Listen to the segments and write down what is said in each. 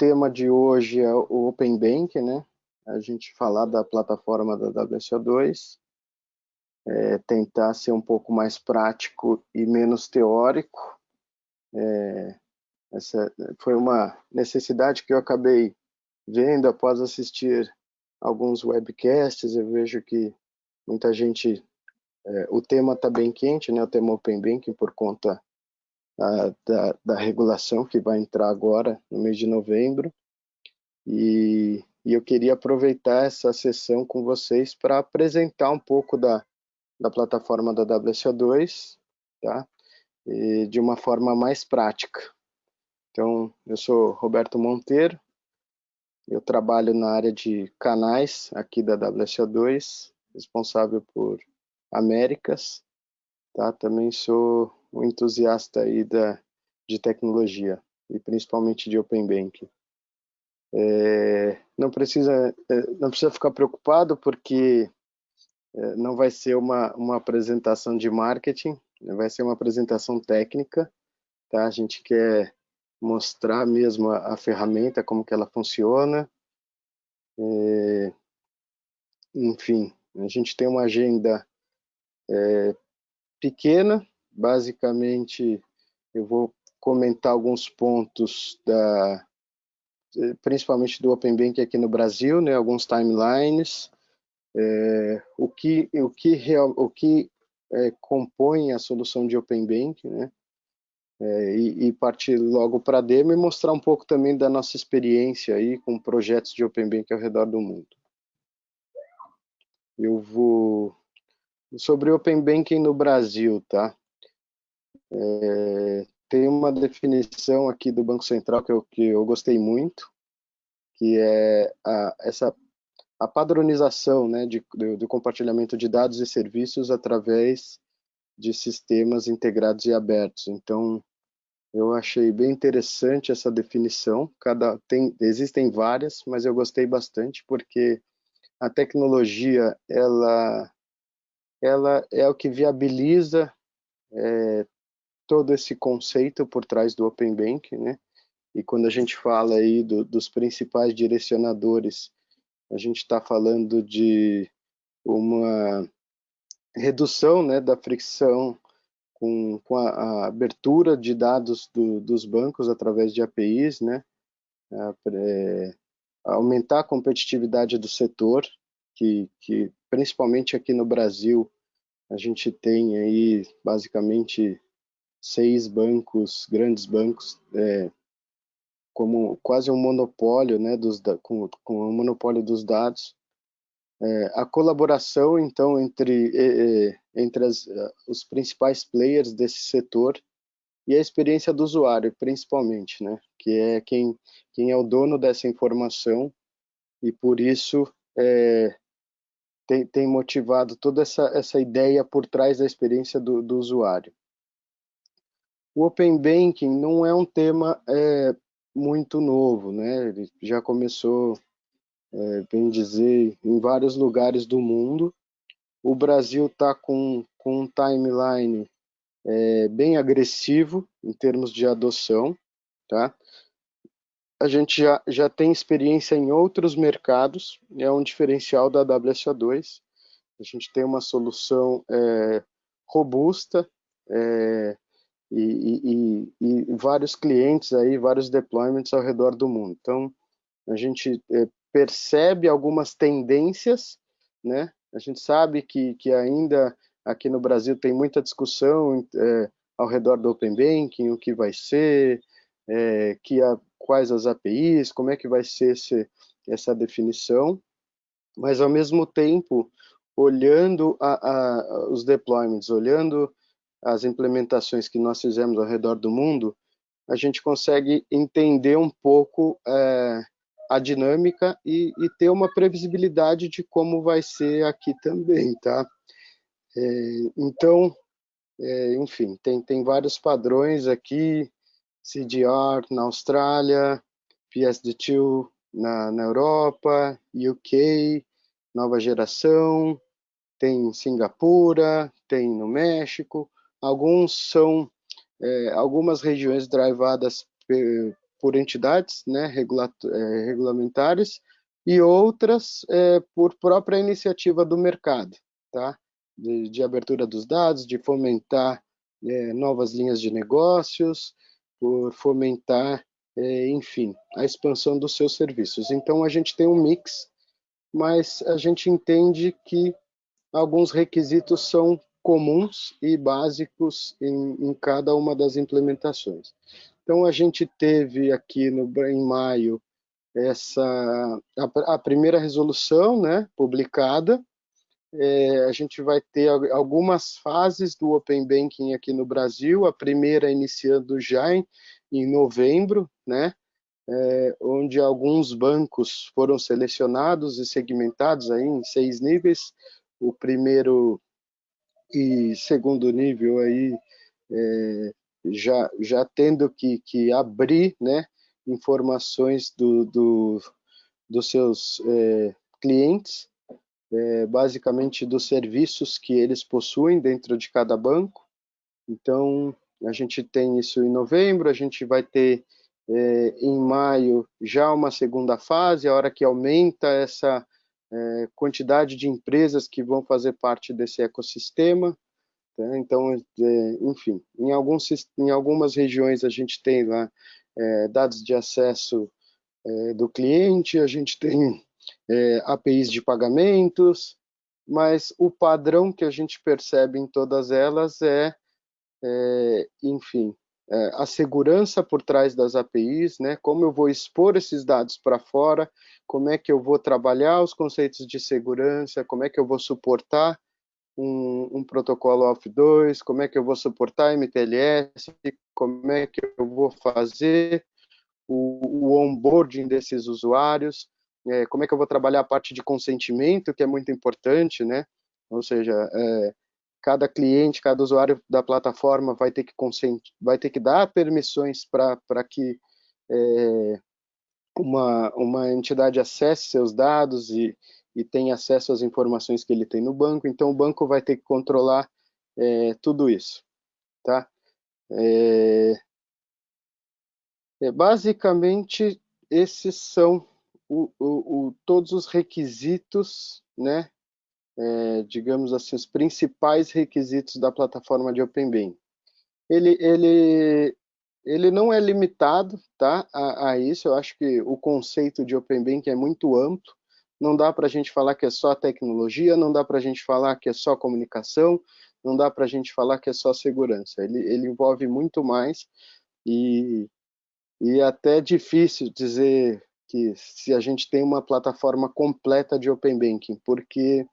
tema de hoje é o Open Bank, né? A gente falar da plataforma da WSO2, é, tentar ser um pouco mais prático e menos teórico. É, essa foi uma necessidade que eu acabei vendo após assistir alguns webcasts. Eu vejo que muita gente, é, o tema está bem quente, né? O tema Open Banking por conta da, da, regulação que vai entrar agora no mês de novembro. E, e eu queria aproveitar essa sessão com vocês para apresentar um pouco da, da plataforma da WSO2, tá? E de uma forma mais prática. Então, eu sou Roberto Monteiro, eu trabalho na área de canais aqui da WSO2, responsável por Américas, tá? Também sou um entusiasta aí da, de tecnologia e principalmente de Open Banking. É, não precisa é, não precisa ficar preocupado porque é, não vai ser uma, uma apresentação de marketing, vai ser uma apresentação técnica, tá? A gente quer mostrar mesmo a, a ferramenta, como que ela funciona. É, enfim, a gente tem uma agenda é, pequena, basicamente eu vou comentar alguns pontos da principalmente do Open Bank aqui no Brasil, né, alguns timelines, é, o que o que real, o que é, compõe a solução de Open Bank, né, é, e, e, partir logo para a demo e mostrar um pouco também da nossa experiência aí com projetos de Open Bank ao redor do mundo. Eu vou sobre Open Banking no Brasil, tá? É, tem uma definição aqui do Banco Central que eu, que eu gostei muito, que é a, essa a padronização né, de, do, do compartilhamento de dados e serviços através de sistemas integrados e abertos. Então, eu achei bem interessante essa definição. Cada tem existem várias, mas eu gostei bastante porque a tecnologia ela ela é o que viabiliza é, todo esse conceito por trás do Open Bank, né? E quando a gente fala aí do, dos principais direcionadores, a gente está falando de uma redução né, da fricção com, com a, a, abertura de dados do, dos bancos através de APIs, né, é, aumentar a competitividade do setor, que, que principalmente aqui no Brasil a gente tem aí basicamente seis bancos, grandes bancos, é, como quase um monopólio, né, dos, com, com um monopólio dos dados. É, a colaboração, então, entre, é, entre as, os principais players desse setor e a experiência do usuário, principalmente, né, que é quem, quem é o dono dessa informação e, por isso, é, tem, tem motivado toda essa, essa ideia por trás da experiência do, do usuário. O Open Banking não é um tema é, muito novo, né? Ele já começou, é, bem dizer, em vários lugares do mundo. O Brasil está com, com um timeline é, bem agressivo em termos de adoção, tá? A gente já, já tem experiência em outros mercados, é um diferencial da WSO2. A gente tem uma solução é, robusta, é, e, e, e, vários clientes aí, vários deployments ao redor do mundo. Então, a gente é, percebe algumas tendências, né? A gente sabe que, que ainda aqui no Brasil tem muita discussão é, ao redor do Open Banking, o que vai ser, é, que a, quais as APIs, como é que vai ser esse, essa definição, mas ao mesmo tempo, olhando a, a, os deployments, olhando as implementações que nós fizemos ao redor do mundo, a gente consegue entender um pouco é, a dinâmica e, e, ter uma previsibilidade de como vai ser aqui também, tá? É, então, é, enfim, tem, tem vários padrões aqui, CDR na Austrália, PSD2 na, na Europa, UK, nova geração, tem Singapura, tem no México, Alguns são é, algumas regiões drivadas por entidades né, é, regulamentares e outras é, por própria iniciativa do mercado, tá? de, de abertura dos dados, de fomentar é, novas linhas de negócios, por fomentar, é, enfim, a expansão dos seus serviços. Então, a gente tem um mix, mas a gente entende que alguns requisitos são comuns e básicos em, em cada uma das implementações. Então, a gente teve aqui no, em maio essa a, a primeira resolução né, publicada, é, a gente vai ter algumas fases do Open Banking aqui no Brasil, a primeira iniciando já em, em novembro, né, é, onde alguns bancos foram selecionados e segmentados aí em seis níveis, o primeiro e segundo nível aí é, já, já tendo que, que abrir né, informações do, do dos seus é, clientes, é, basicamente dos serviços que eles possuem dentro de cada banco. Então, a gente tem isso em novembro, a gente vai ter é, em maio já uma segunda fase, a hora que aumenta essa é, quantidade de empresas que vão fazer parte desse ecossistema. Tá? Então, é, enfim, em, alguns, em algumas regiões a gente tem lá é, dados de acesso do cliente, a gente tem APIs de pagamentos, mas o padrão que a gente percebe em todas elas é enfim, é, a segurança por trás das APIs, né? Como eu vou expor esses dados para fora, como é que eu vou trabalhar os conceitos de segurança, como é que eu vou suportar um, um protocolo AUF2, como é que eu vou suportar MTLS, como é que eu vou fazer o, o onboarding desses usuários, é, como é que eu vou trabalhar a parte de consentimento, que é muito importante, né? Ou seja, é, cada cliente, cada usuário da plataforma vai ter que consent, vai ter que dar permissões para que é, uma, uma entidade acesse seus dados e, e tenha acesso às informações que ele tem no banco. Então, o banco vai ter que controlar é, tudo isso, tá? É, é basicamente, esses são o, o, o, todos os requisitos, né, é, digamos assim, os principais requisitos da plataforma de OpenBAM. Ele, ele, ele não é limitado tá, a, a isso, eu acho que o conceito de OpenBank é muito amplo, não dá para a gente falar que é só tecnologia, não dá para a gente falar que é só comunicação, não dá para a gente falar que é só segurança, ele, ele envolve muito mais e, e é até difícil dizer que se a gente tem uma plataforma completa de Open Banking, porque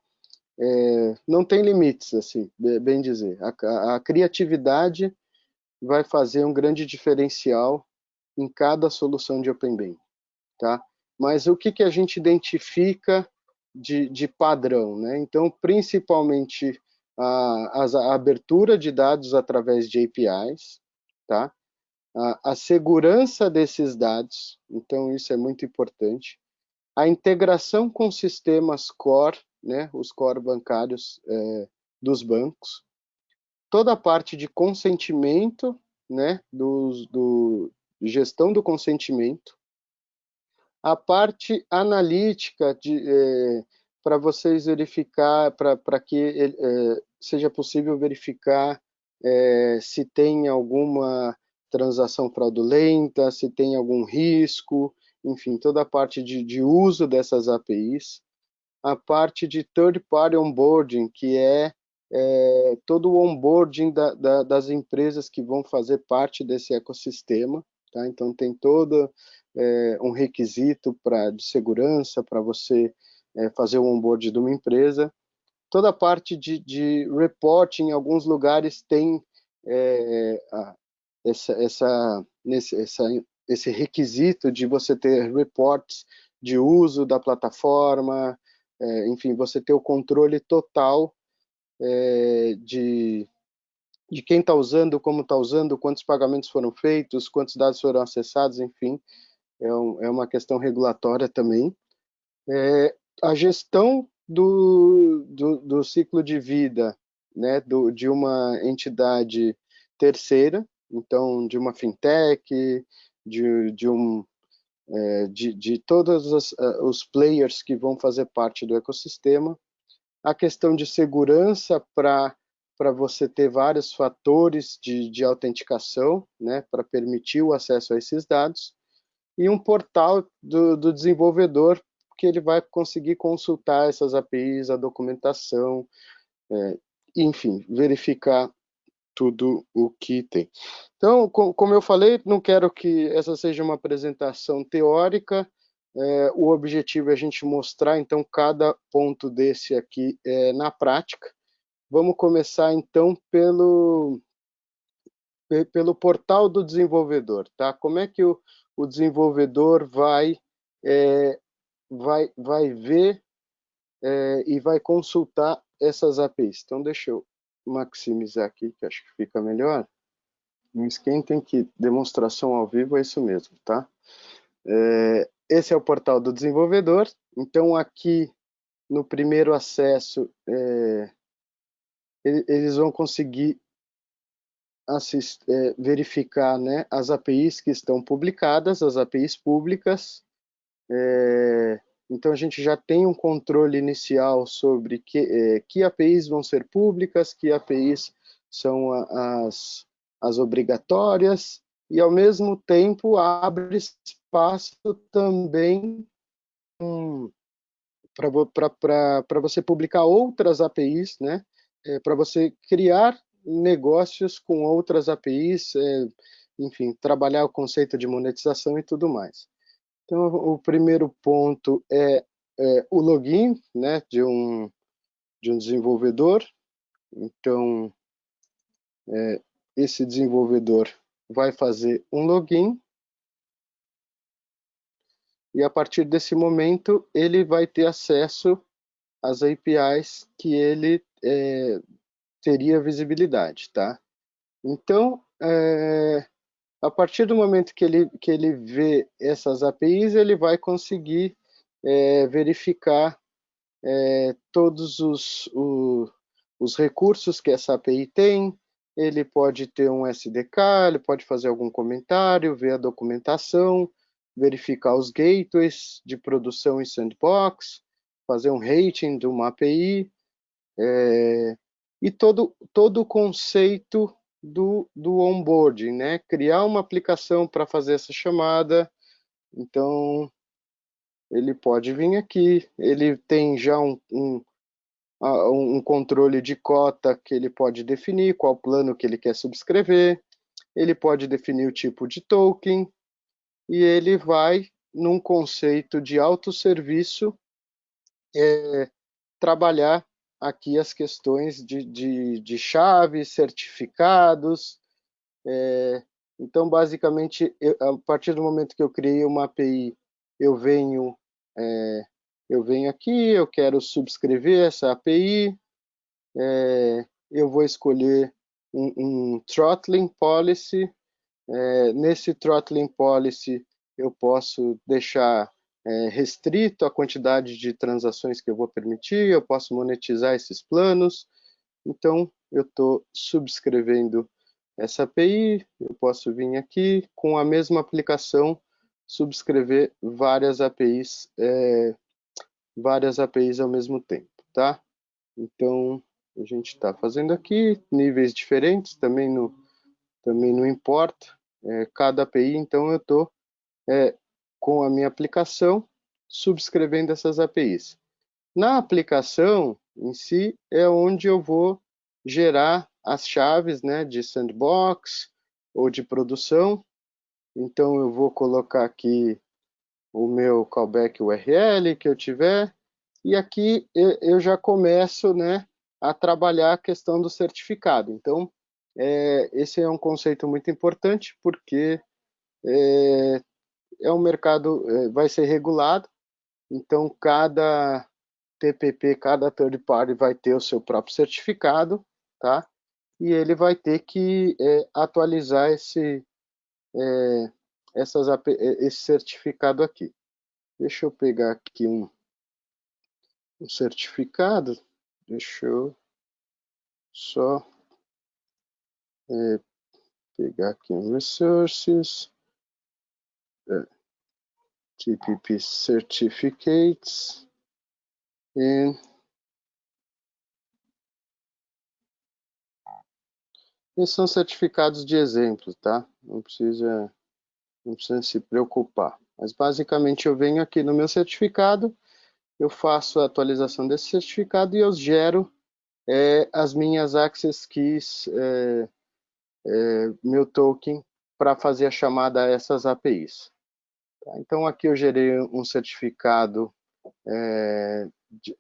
é, não tem limites, assim, bem dizer. A, a, criatividade vai fazer um grande diferencial em cada solução de Open Banking, tá? Mas o que, que a gente identifica de, de padrão, né? Então, principalmente a, a abertura de dados através de APIs, tá? a, a segurança desses dados, então isso é muito importante, a integração com sistemas core, né, os core bancários é, dos bancos, toda a parte de consentimento, né, do, do gestão do consentimento, a parte analítica de é, para vocês verificar, para que é, seja possível verificar é, se tem alguma transação fraudulenta, se tem algum risco, enfim, toda a parte de, de uso dessas APIs. A parte de third party onboarding, que é, é todo o onboarding da, da, das empresas que vão fazer parte desse ecossistema. Tá? Então, tem todo é, um requisito pra, de segurança para você é, fazer o onboard de uma empresa. Toda a parte de, de reporting, em alguns lugares tem é, essa, essa, nesse, essa, esse requisito de você ter reports de uso da plataforma, é, enfim, você ter o controle total é, de, de quem está usando, como está usando, quantos pagamentos foram feitos, quantos dados foram acessados, enfim, é, um, é uma questão regulatória também. É, a gestão do, do, do, ciclo de vida né, do, de uma entidade terceira, então de uma fintech, de, de um é, de, de todos os, uh, os players que vão fazer parte do ecossistema, a questão de segurança para para você ter vários fatores de, de autenticação, né, para permitir o acesso a esses dados, e um portal do, do desenvolvedor que ele vai conseguir consultar essas APIs, a documentação, é, enfim, verificar tudo o que tem. Então, como eu falei, não quero que essa seja uma apresentação teórica, é, o objetivo é a gente mostrar, então, cada ponto desse aqui é, na prática. Vamos começar, então, pelo, pelo portal do desenvolvedor, tá? Como é que o, o desenvolvedor vai, é, vai, vai ver é, e vai consultar essas APIs? Então, deixa eu maximizar aqui, que acho que fica melhor. Não esquentem que demonstração ao vivo é isso mesmo, tá? É, esse é o portal do desenvolvedor. Então, aqui no primeiro acesso, é, eles vão conseguir assist, é, verificar né, as APIs que estão publicadas, as APIs públicas. É, então, a gente já tem um controle inicial sobre que, é, que APIs vão ser públicas, que APIs são as, as obrigatórias, e, ao mesmo tempo, abre espaço também um, para você publicar outras APIs, né? É, para você criar negócios com outras APIs, é, enfim, trabalhar o conceito de monetização e tudo mais. Então, o primeiro ponto é, é o login né, de, um, de um desenvolvedor. Então, é, esse desenvolvedor vai fazer um login e a partir desse momento ele vai ter acesso às APIs que ele é, teria visibilidade, tá? Então, é, a partir do momento que ele, que ele vê essas APIs, ele vai conseguir é, verificar é, todos os, o, os recursos que essa API tem, ele pode ter um SDK, ele pode fazer algum comentário, ver a documentação, verificar os gateways de produção em sandbox, fazer um rating de uma API, é, e todo, todo o conceito do, do onboarding, né? Criar uma aplicação para fazer essa chamada. Então, ele pode vir aqui, ele tem já um, um, um controle de cota que ele pode definir, qual plano que ele quer subscrever, ele pode definir o tipo de token, e ele vai, num conceito de autosserviço, é, trabalhar aqui as questões de, de, de chaves, certificados. É, então, basicamente, eu, a partir do momento que eu criei uma API, eu venho, é, eu venho aqui, eu quero subscrever essa API, é, eu vou escolher um, um throttling policy. É, nesse throttling policy, eu posso deixar é, restrito a quantidade de transações que eu vou permitir, eu posso monetizar esses planos. Então, eu estou subscrevendo essa API, eu posso vir aqui com a mesma aplicação subscrever várias APIs, é, várias APIs ao mesmo tempo, tá? Então, a gente está fazendo aqui níveis diferentes, também, no, também não importa, é, cada API, então eu estou é, com a minha aplicação, subscrevendo essas APIs. Na aplicação em si é onde eu vou gerar as chaves né, de sandbox ou de produção. Então eu vou colocar aqui o meu callback URL que eu tiver e aqui eu já começo né, a trabalhar a questão do certificado. Então é, esse é um conceito muito importante porque é, é um mercado, é, vai ser regulado, então cada TPP, cada third party vai ter o seu próprio certificado, tá? E ele vai ter que é, atualizar esse, é, essas, é, esse certificado aqui. Deixa eu pegar aqui um, um certificado, deixa eu só é, pegar aqui um resources, TPP certificates e são certificados de exemplo, tá? Não precisa, não precisa se preocupar. Mas basicamente eu venho aqui no meu certificado, eu faço a atualização desse certificado e eu gero é, as minhas access keys, é, é, meu token, para fazer a chamada a essas APIs. Tá? Então aqui eu gerei um certificado, é, de,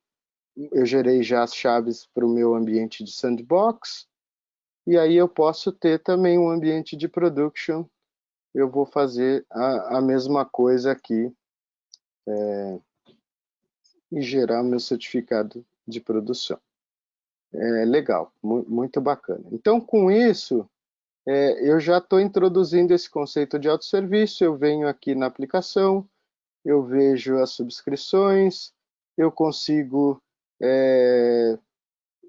eu gerei já as chaves para o meu ambiente de sandbox, e aí eu posso ter também um ambiente de production, eu vou fazer a, a mesma coisa aqui, é, e gerar meu certificado de produção. É legal, muito bacana. Então, com isso, é, eu já estou introduzindo esse conceito de autosserviço, eu venho aqui na aplicação, eu vejo as subscrições, eu consigo, é,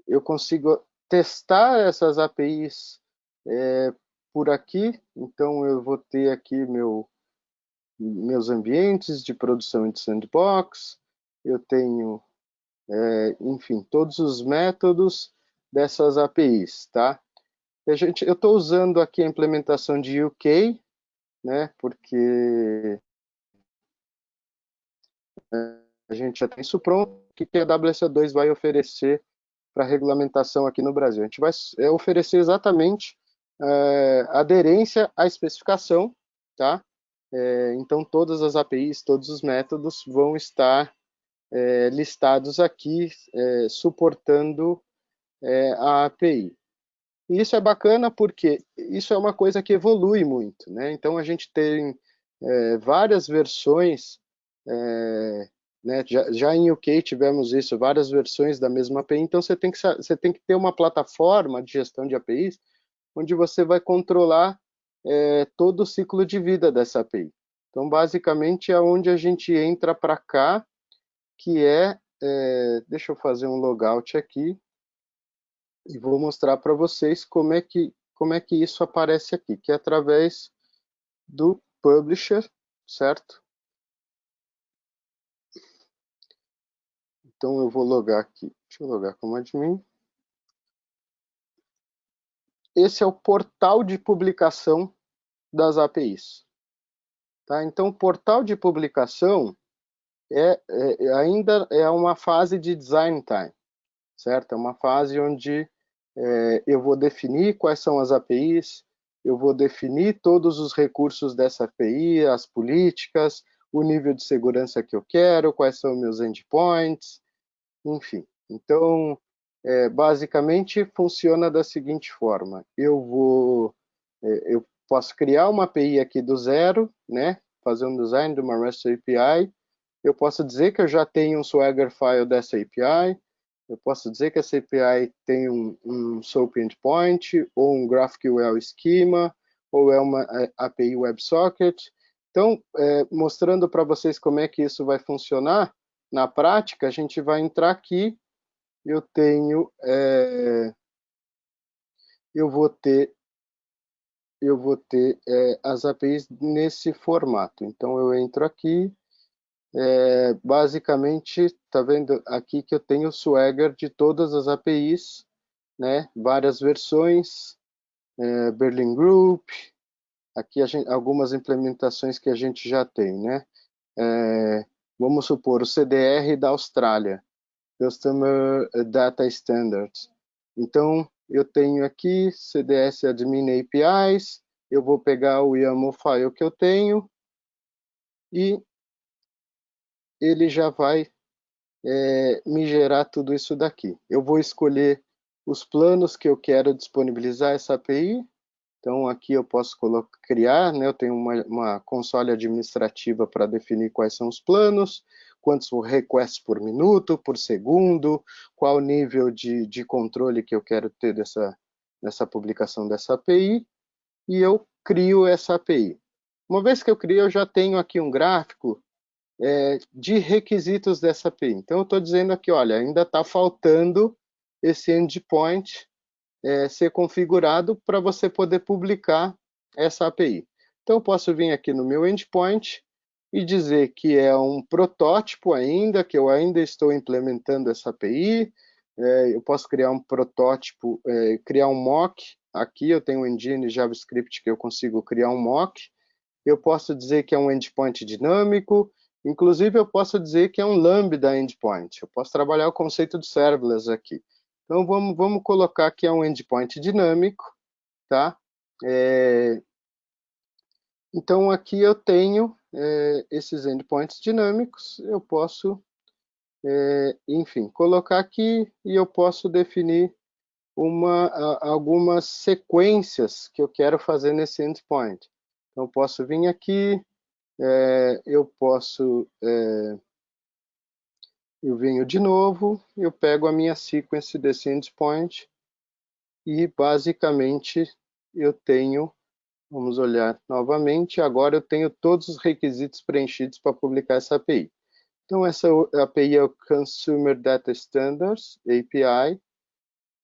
eu consigo testar essas APIs é, por aqui, então eu vou ter aqui meu, meus ambientes de produção de sandbox, eu tenho, é, enfim, todos os métodos dessas APIs, tá? A gente, eu estou usando aqui a implementação de UK, né, porque a gente já tem isso pronto, o que a WSO2 vai oferecer para regulamentação aqui no Brasil. A gente vai é, oferecer exatamente é, aderência à especificação, tá? É, então, todas as APIs, todos os métodos vão estar é, listados aqui, suportando a API. E isso é bacana porque isso é uma coisa que evolui muito, né? Então a gente tem é, várias versões, é, né? Já, já, em UK tivemos isso, várias versões da mesma API, então você tem, que, você tem que ter uma plataforma de gestão de APIs onde você vai controlar é, todo o ciclo de vida dessa API. Então, basicamente, é onde a gente entra para cá, que é, é, deixa eu fazer um logout aqui, e vou mostrar para vocês como é que como é que isso aparece aqui, que é através do publisher, certo? Então eu vou logar aqui, deixa eu logar como admin. Esse é o portal de publicação das APIs. Tá? Então o portal de publicação é, é, ainda é uma fase de design time, certo? É uma fase onde é, eu vou definir quais são as APIs, eu vou definir todos os recursos dessa API, as políticas, o nível de segurança que eu quero, quais são meus endpoints, enfim. Então, é, basicamente, funciona da seguinte forma. Eu vou, é, eu posso criar uma API aqui do zero, né? Fazer um design de uma REST API. Eu posso dizer que eu já tenho um Swagger file dessa API eu posso dizer que essa API tem um, um SOAP endpoint, ou um GraphQL schema, ou é uma é, API WebSocket. Então, é, mostrando para vocês como é que isso vai funcionar, na prática, a gente vai entrar aqui, eu tenho, é, eu vou ter, eu vou ter é, as APIs nesse formato. Então, eu entro aqui, é, basicamente, está vendo aqui que eu tenho o Swagger de todas as APIs, né? várias versões, é, Berlin Group, aqui gente, algumas implementações que a gente já tem. Né? É, vamos supor, o CDR da Austrália, Customer Data Standards. Então, eu tenho aqui CDS Admin APIs, eu vou pegar o YAML file que eu tenho e ele já vai é, me gerar tudo isso daqui. Eu vou escolher os planos que eu quero disponibilizar essa API. Então, aqui eu posso colocar, criar, né? eu tenho uma, uma console administrativa para definir quais são os planos, quantos requests por minuto, por segundo, qual nível de, de controle que eu quero ter dessa, dessa publicação dessa API, e eu crio essa API. Uma vez que eu crio, eu já tenho aqui um gráfico é, de requisitos dessa API. Então, eu estou dizendo aqui, olha, ainda está faltando esse endpoint é, ser configurado para você poder publicar essa API. Então, eu posso vir aqui no meu endpoint e dizer que é um protótipo ainda, que eu ainda estou implementando essa API, é, eu posso criar um protótipo, é, criar um mock, aqui eu tenho um engine JavaScript que eu consigo criar um mock, eu posso dizer que é um endpoint dinâmico, inclusive eu posso dizer que é um lambda endpoint, eu posso trabalhar o conceito de serverless aqui. Então vamos, vamos colocar que é um endpoint dinâmico, tá? É, então aqui eu tenho é, esses endpoints dinâmicos, eu posso, é, enfim, colocar aqui e eu posso definir uma, algumas sequências que eu quero fazer nesse endpoint. Então, eu posso vir aqui, é, eu posso, é, eu venho de novo, eu pego a minha sequence desse endpoint e basicamente eu tenho Vamos olhar novamente. Agora eu tenho todos os requisitos preenchidos para publicar essa API. Então, essa API é o Consumer Data Standards, API.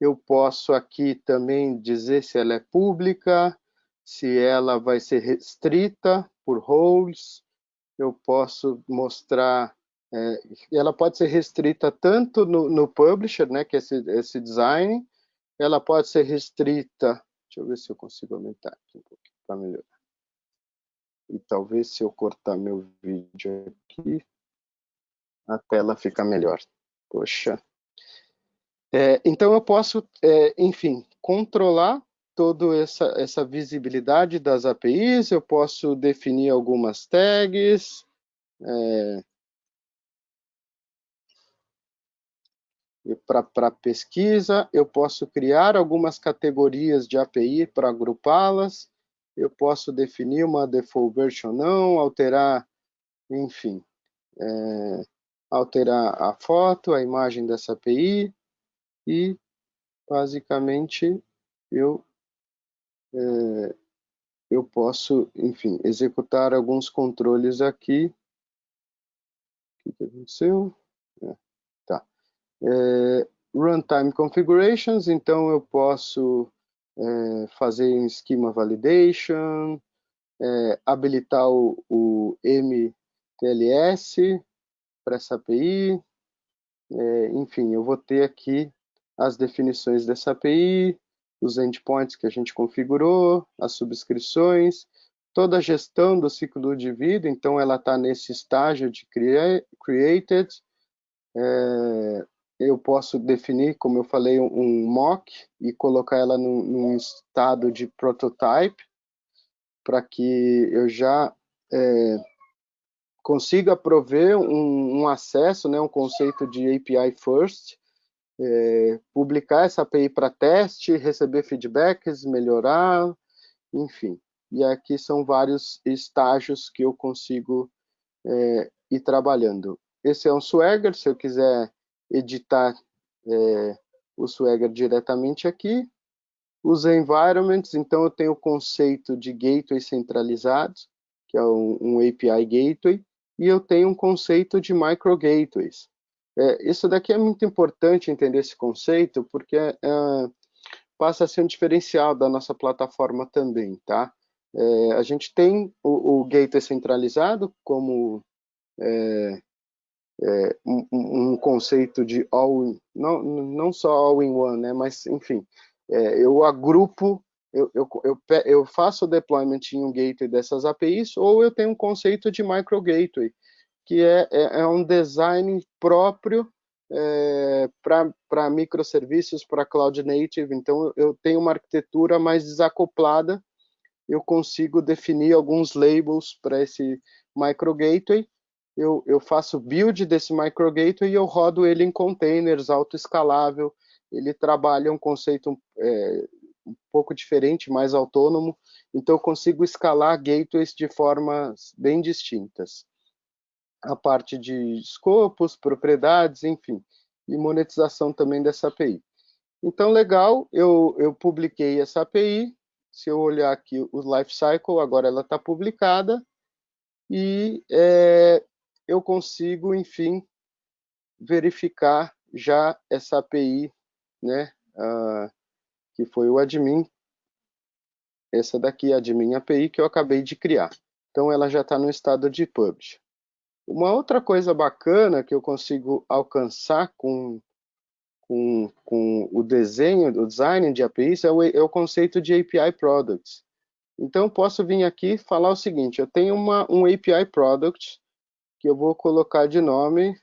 Eu posso aqui também dizer se ela é pública, se ela vai ser restrita por roles. Eu posso mostrar, é, ela pode ser restrita tanto no, no publisher, né, que é esse, esse design, ela pode ser restrita, deixa eu ver se eu consigo aumentar aqui um pouquinho para melhorar. E talvez se eu cortar meu vídeo aqui, a tela fica melhor. Poxa. É, então eu posso, é, enfim, controlar toda essa, essa visibilidade das APIs, eu posso definir algumas tags, é, para pesquisa, eu posso criar algumas categorias de API para agrupá-las, eu posso definir uma default version não, alterar, enfim, é, alterar a foto, a imagem dessa API e basicamente eu eu posso, enfim, executar alguns controles aqui. O que aconteceu? É, tá. É, runtime configurations, então eu posso é, fazer um schema validation, é, habilitar o, o, MTLS para essa API, é, enfim, eu vou ter aqui as definições dessa API, os endpoints que a gente configurou, as subscrições, toda a gestão do ciclo de vida, então ela está nesse estágio de created, é, eu posso definir, como eu falei, um mock e colocar ela num, num estado de prototype para que eu já é, consiga prover um, um, acesso, né, um conceito de API first, é, publicar essa API para teste, receber feedbacks, melhorar, enfim. E aqui são vários estágios que eu consigo é, ir trabalhando. Esse é um Swagger, se eu quiser editar é, o Swagger diretamente aqui. Os environments, então eu tenho o conceito de gateway centralizado, que é um, um API gateway, e eu tenho um conceito de micro gateways. É, isso daqui é muito importante entender esse conceito, porque é, passa a ser um diferencial da nossa plataforma também, tá? É, a gente tem o, o gateway centralizado como é, é, um, um, conceito de all, não, não só all-in-one, né, mas, enfim, é, eu agrupo, eu, eu, eu, eu, faço o deployment em um gateway dessas APIs, ou eu tenho um conceito de micro gateway, que é, é, é um design próprio é, para microserviços, para cloud native, então eu tenho uma arquitetura mais desacoplada, eu consigo definir alguns labels para esse micro gateway, eu, eu faço build desse micro gateway e eu rodo ele em containers autoescalável. Ele trabalha um conceito é, um pouco diferente, mais autônomo, então eu consigo escalar gateways de formas bem distintas. A parte de escopos, propriedades, enfim, e monetização também dessa API. Então, legal, eu, eu publiquei essa API, se eu olhar aqui o lifecycle, agora ela está publicada, e é, eu consigo, enfim, verificar já essa API, né, uh, que foi o admin, essa daqui a de minha API que eu acabei de criar. Então ela já está no estado de publish. Uma outra coisa bacana que eu consigo alcançar com, com, com o desenho, o design de APIs é o, é o conceito de API Products. Então, posso vir aqui falar o seguinte, eu tenho uma, um API Product que eu vou colocar de nome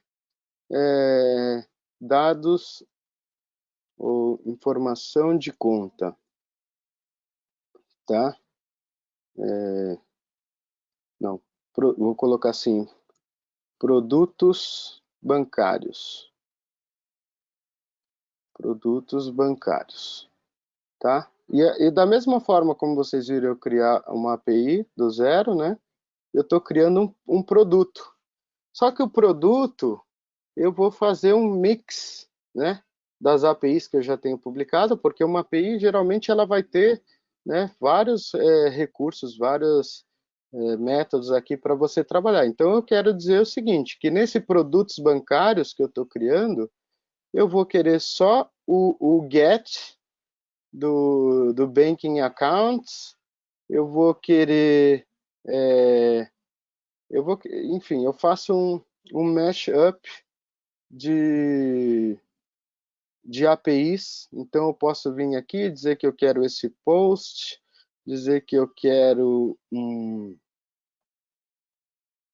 é, dados ou informação de conta, tá? É, não, pro, vou colocar assim, produtos bancários. Produtos bancários, tá? E, e, da mesma forma como vocês viram eu criar uma API do zero, né? Eu estou criando um, um, produto. Só que o produto, eu vou fazer um mix, né? Das APIs que eu já tenho publicado, porque uma API, geralmente, ela vai ter né, vários é, recursos, vários é, métodos aqui para você trabalhar. Então, eu quero dizer o seguinte, que nesse produtos bancários que eu estou criando, eu vou querer só o, o get, do, do Banking Accounts, eu vou querer, é, eu vou, enfim, eu faço um, um mashup de, de APIs, então eu posso vir aqui dizer que eu quero esse post, dizer que eu quero um,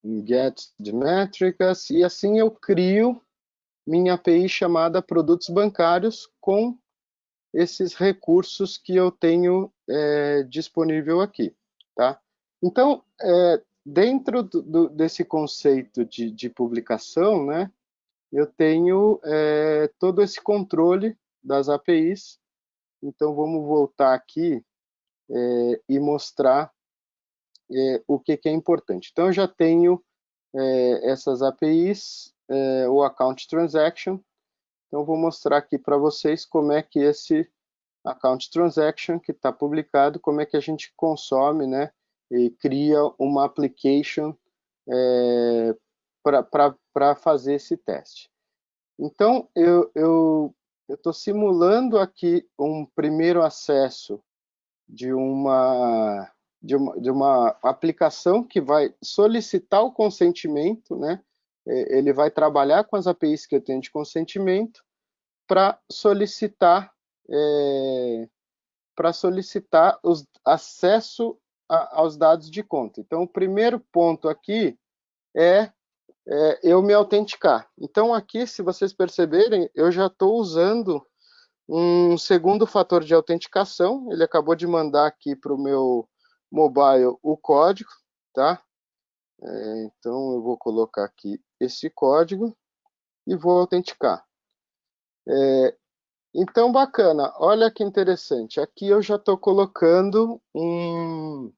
um get de métricas, e assim eu crio minha API chamada produtos bancários com esses recursos que eu tenho é, disponível aqui, tá? Então, é, dentro do, desse conceito de, de, publicação, né, eu tenho é, todo esse controle das APIs. Então, vamos voltar aqui é, e mostrar é, o que, que, é importante. Então, eu já tenho é, essas APIs, o Account Transaction, então, vou mostrar aqui para vocês como é que esse account transaction que está publicado, como é que a gente consome, né, e cria uma application é, para fazer esse teste. Então, eu estou simulando aqui um primeiro acesso de uma, de uma, de uma aplicação que vai solicitar o consentimento, né, é, ele vai trabalhar com as APIs que eu tenho de consentimento para solicitar é, para solicitar os, acesso a, aos dados de conta. Então, o primeiro ponto aqui é, é eu me autenticar. Então, aqui, se vocês perceberem, eu já estou usando um segundo fator de autenticação. Ele acabou de mandar aqui para o meu mobile o código, tá? É, então, eu vou colocar aqui esse código e vou autenticar. É, então, bacana. Olha que interessante. Aqui eu já estou colocando um...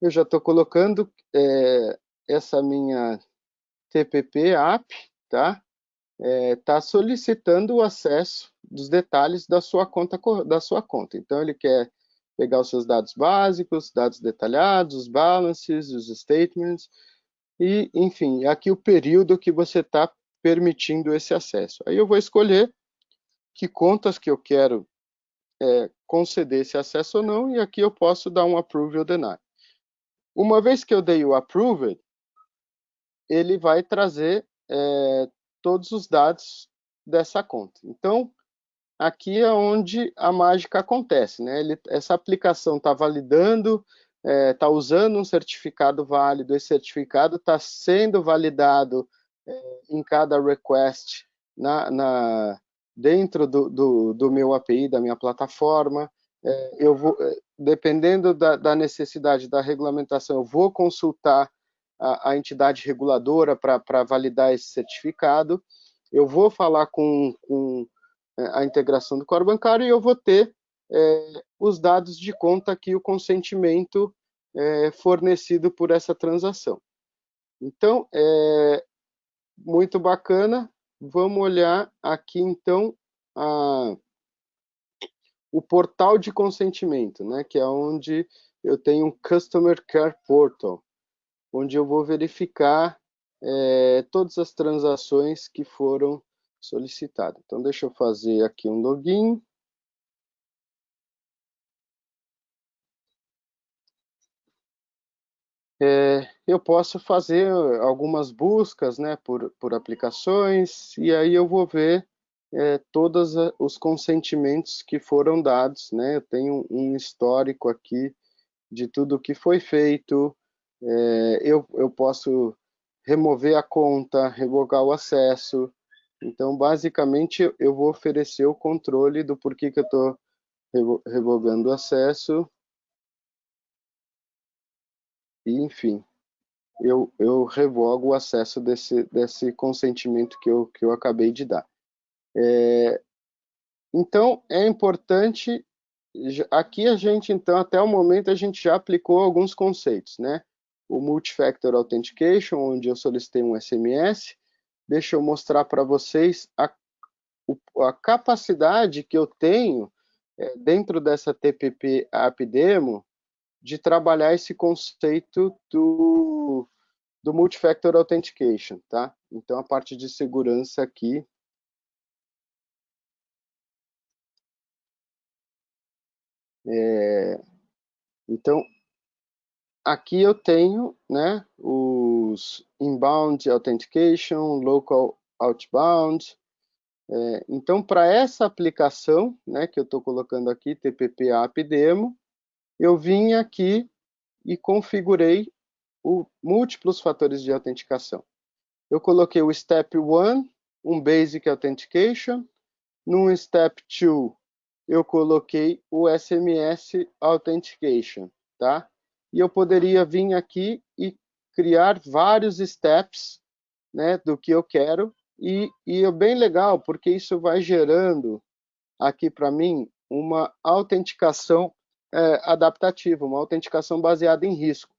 Eu já estou colocando é, essa minha TPP app, tá? Está é, solicitando o acesso dos detalhes da sua conta da sua conta. Então ele quer pegar os seus dados básicos, dados detalhados, os balances, os statements, e, enfim, aqui o período que você está permitindo esse acesso. Aí eu vou escolher que contas que eu quero é, conceder esse acesso ou não, e aqui eu posso dar um approve ou deny. Uma vez que eu dei o approve, ele vai trazer é, todos os dados dessa conta. Então, aqui é onde a mágica acontece, né? Ele, essa aplicação está validando, está é, tá usando um certificado válido, esse certificado está sendo validado é, em cada request na, na dentro do, do, do, meu API, da minha plataforma, é, eu vou, é, dependendo da, da, necessidade da regulamentação, eu vou consultar a, a entidade reguladora para validar esse certificado, eu vou falar com, com a integração do core bancário e eu vou ter é, os dados de conta aqui, o consentimento é, fornecido por essa transação. Então, é muito bacana. Vamos olhar aqui, então, a, o portal de consentimento, né, que é onde eu tenho um Customer Care Portal, onde eu vou verificar é, todas as transações que foram solicitado. Então, deixa eu fazer aqui um login. É, eu posso fazer algumas buscas né, por, por aplicações, e aí eu vou ver é, todos os consentimentos que foram dados. Né? Eu tenho um histórico aqui de tudo que foi feito, é, eu, eu posso remover a conta, revogar o acesso, então, basicamente, eu vou oferecer o controle do porquê que eu estou revogando o acesso. E, enfim, eu, eu revogo o acesso desse, desse consentimento que eu, que eu acabei de dar. É, então, é importante, aqui a gente, então, até o momento, a gente já aplicou alguns conceitos, né? O Multifactor Authentication, onde eu solicitei um SMS, deixa eu mostrar para vocês a, a capacidade que eu tenho é, dentro dessa TPP App Demo de trabalhar esse conceito do, do Multifactor Authentication, tá? Então, a parte de segurança aqui É, então, aqui eu tenho né, inbound authentication, local outbound. É, então, para essa aplicação né, que eu estou colocando aqui, TPP app demo, eu vim aqui e configurei o, múltiplos fatores de autenticação. Eu coloquei o Step 1, um Basic Authentication, no Step 2, eu coloquei o SMS Authentication, tá? E eu poderia vir aqui e criar vários steps, né, do que eu quero, e, e é bem legal, porque isso vai gerando aqui para mim uma autenticação é, adaptativa, uma autenticação baseada em risco.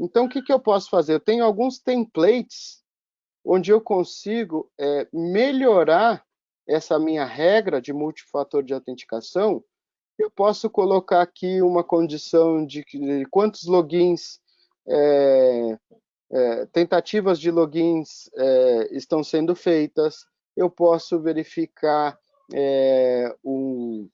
Então, o que, que eu posso fazer? Eu tenho alguns templates onde eu consigo é, melhorar essa minha regra de multifator de autenticação, eu posso colocar aqui uma condição de, de quantos logins, é, é, tentativas de logins é, estão sendo feitas, eu posso verificar é, um,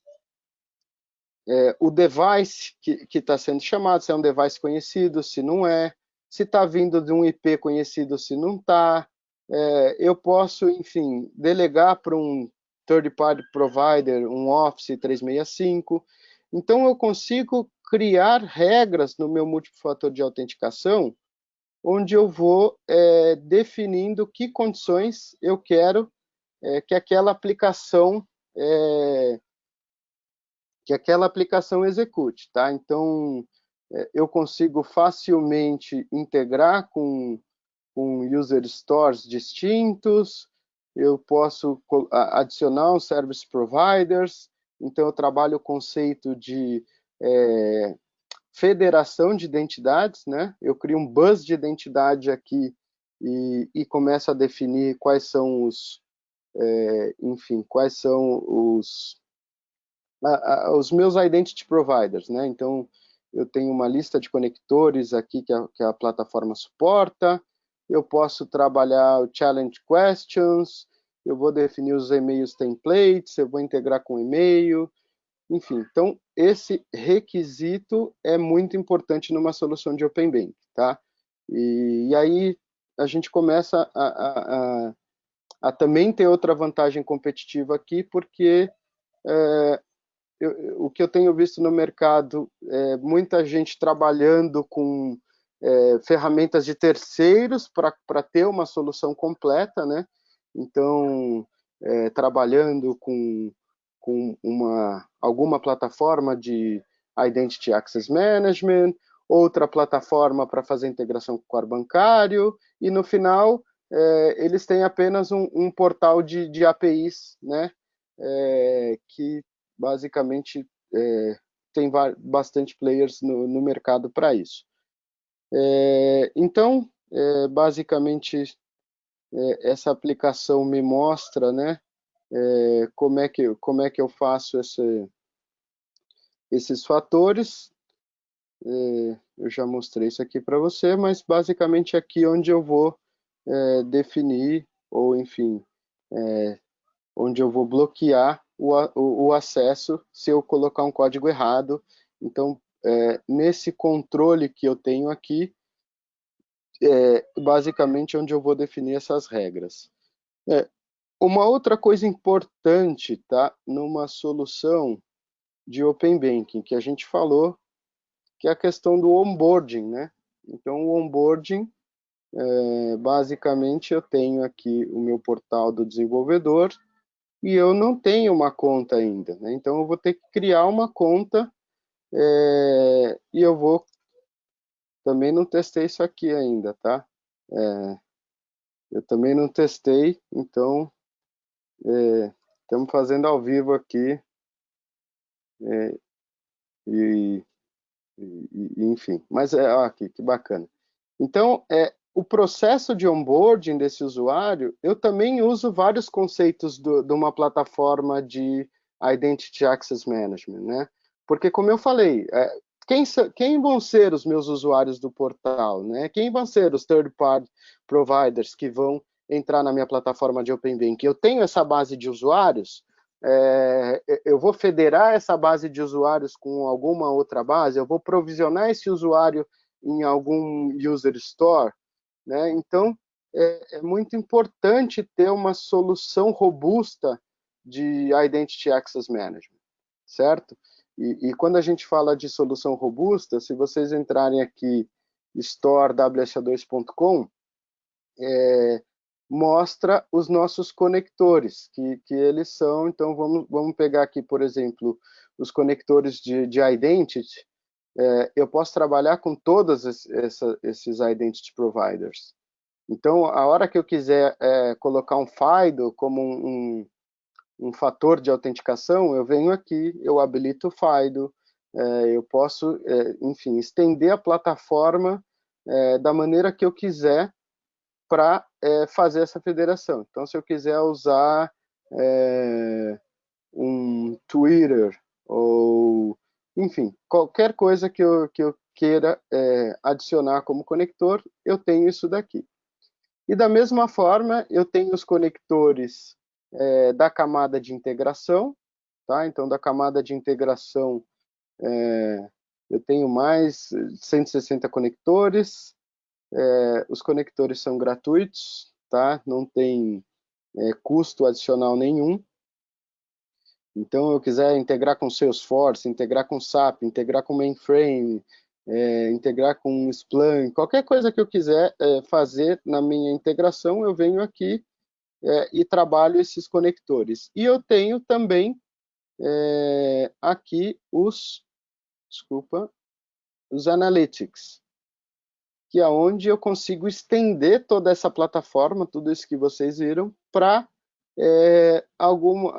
é, o device que está sendo chamado, se é um device conhecido, se não é, se está vindo de um IP conhecido, se não está, é, eu posso, enfim, delegar para um third party provider, um Office 365. Então, eu consigo criar regras no meu multifator de autenticação, onde eu vou é, definindo que condições eu quero é, que aquela aplicação é, que aquela aplicação execute, tá? Então, é, eu consigo facilmente integrar com com user stores distintos, eu posso adicionar service providers, então eu trabalho o conceito de é, federação de identidades, né? Eu crio um bus de identidade aqui e, e começo a definir quais são os, é, enfim, quais são os, a, a, os meus identity providers, né? Então, eu tenho uma lista de conectores aqui que a, que a plataforma suporta, eu posso trabalhar o challenge questions, eu vou definir os e-mails templates, eu vou integrar com e-mail, enfim. Então, esse requisito é muito importante numa solução de Open Bank, tá? E, e aí a gente começa a, a, a, a, também ter outra vantagem competitiva aqui, porque é, eu, o que eu tenho visto no mercado é muita gente trabalhando com é, ferramentas de terceiros para ter uma solução completa, né? Então, é, trabalhando com, com uma, alguma plataforma de Identity Access Management, outra plataforma para fazer integração com o core bancário, e no final é, eles têm apenas um, um portal de, de, APIs, né? É, que basicamente é, tem bastante players no, no mercado para isso. É, então, é, basicamente, é, essa aplicação me mostra né, é, como, é que, como é que eu faço esse, esses fatores. É, eu já mostrei isso aqui para você, mas basicamente aqui onde eu vou é, definir, ou enfim, onde eu vou bloquear o, o, o, acesso se eu colocar um código errado. Então, é, nesse controle que eu tenho aqui, é basicamente onde eu vou definir essas regras. É, uma outra coisa importante, tá, numa solução de Open Banking, que a gente falou, que é a questão do onboarding, né? Então, o onboarding, é, basicamente, eu tenho aqui o meu portal do desenvolvedor e eu não tenho uma conta ainda, né? Então, eu vou ter que criar uma conta é, e eu vou... Também não testei isso aqui ainda, tá? É, eu também não testei, então é, estamos fazendo ao vivo aqui. É, e, e, enfim, mas é aqui, que bacana. Então, é, o processo de onboarding desse usuário, eu também uso vários conceitos do, de uma plataforma de Identity Access Management, né? Porque, como eu falei, é, quem, quem, vão ser os meus usuários do portal, né? Quem vão ser os third-party providers que vão entrar na minha plataforma de Open Bank? Eu tenho essa base de usuários, é, eu vou federar essa base de usuários com alguma outra base, eu vou provisionar esse usuário em algum user store, né? Então, é, é muito importante ter uma solução robusta de Identity Access Management, certo? E, e, quando a gente fala de solução robusta, se vocês entrarem aqui storewsa2.com, é, mostra os nossos conectores, que, que eles são, então vamos, vamos pegar aqui, por exemplo, os conectores de, de Identity, é, eu posso trabalhar com todos esses Identity Providers. Então, a hora que eu quiser é, colocar um FIDO como um, um um fator de autenticação, eu venho aqui, eu habilito o FIDO, é, eu posso, é, enfim, estender a plataforma é, da maneira que eu quiser para é, fazer essa federação. Então, se eu quiser usar é, um Twitter ou, enfim, qualquer coisa que eu, que eu queira é, adicionar como conector, eu tenho isso daqui. E da mesma forma, eu tenho os conectores é, da camada de integração, tá? Então, da camada de integração, é, eu tenho mais 160 conectores, é, os conectores são gratuitos, tá? Não tem é, custo adicional nenhum. Então, eu quiser integrar com Salesforce, integrar com SAP, integrar com Mainframe, é, integrar com Splunk, qualquer coisa que eu quiser é, fazer na minha integração, eu venho aqui é, e trabalho esses conectores. E eu tenho também é, aqui os, desculpa, os analytics, que é onde eu consigo estender toda essa plataforma, tudo isso que vocês viram, para é, algum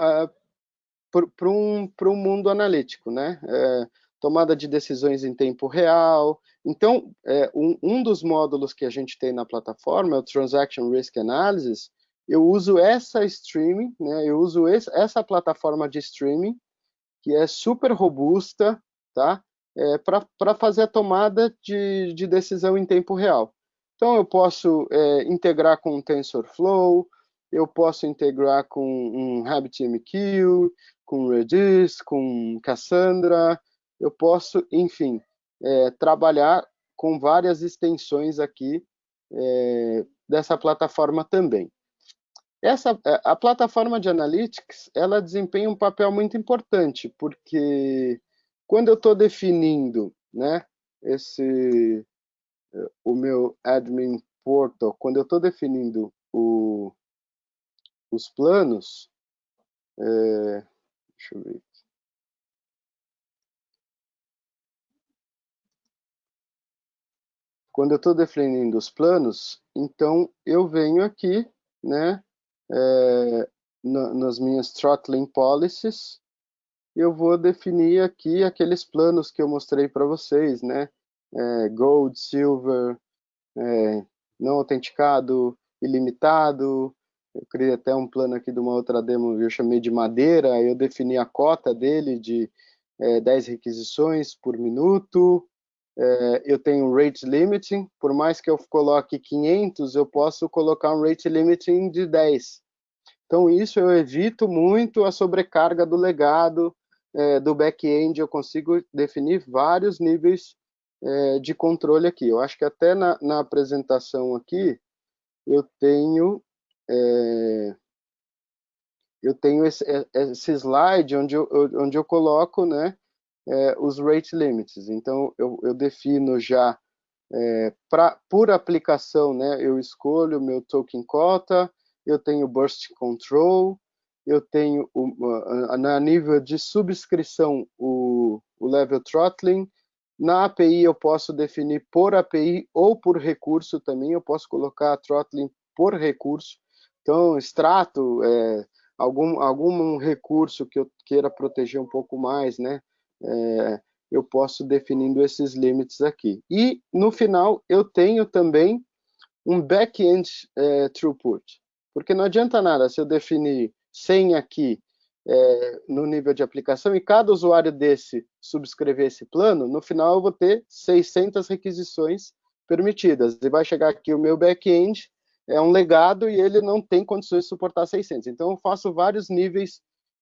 para um, um mundo analítico, né? É, tomada de decisões em tempo real. Então, é, um, um dos módulos que a gente tem na plataforma é o Transaction Risk Analysis, eu uso essa streaming, né? Eu uso esse, essa plataforma de streaming que é super robusta, tá? É, para fazer a tomada de, de, decisão em tempo real. Então eu posso é, integrar com TensorFlow, eu posso integrar com um RabbitMQ, com Redis, com Cassandra, eu posso, enfim, é, trabalhar com várias extensões aqui é, dessa plataforma também. Essa, é, a plataforma de analytics, ela desempenha um papel muito importante, porque quando eu estou definindo né, esse, é, o meu admin portal, quando eu estou definindo o, os planos, é, deixa eu ver Quando eu estou definindo os planos, então eu venho aqui, né, é, na, nas minhas throttling policies, eu vou definir aqui aqueles planos que eu mostrei para vocês, né? É, gold, silver, é, não autenticado, ilimitado. Eu criei até um plano aqui de uma outra demo, eu chamei de madeira, eu defini a cota dele de é, 10 requisições por minuto. É, eu tenho rate limiting, por mais que eu coloque 500, eu posso colocar um rate limiting de 10. Então, isso eu evito muito a sobrecarga do legado é, do back-end, eu consigo definir vários níveis é, de controle aqui. Eu acho que até na, na apresentação aqui eu tenho é, eu tenho esse, é, esse slide onde eu, onde eu coloco né, é, os rate limits. Então, eu, eu defino já, é, pra, por aplicação, né, eu escolho meu token cota, eu tenho burst control, eu tenho, o, na nível de subscrição, o, o level throttling, na API eu posso definir por API ou por recurso também, eu posso colocar throttling por recurso. Então, extrato, é, algum, algum recurso que eu queira proteger um pouco mais, né? É, eu posso definindo esses limites aqui. E, no final, eu tenho também um back-end é, throughput. Porque não adianta nada se eu definir 100 aqui é, no nível de aplicação e cada usuário desse subscrever esse plano, no final eu vou ter 600 requisições permitidas. E vai chegar aqui o meu back-end é um legado e ele não tem condições de suportar 600. Então, eu faço vários níveis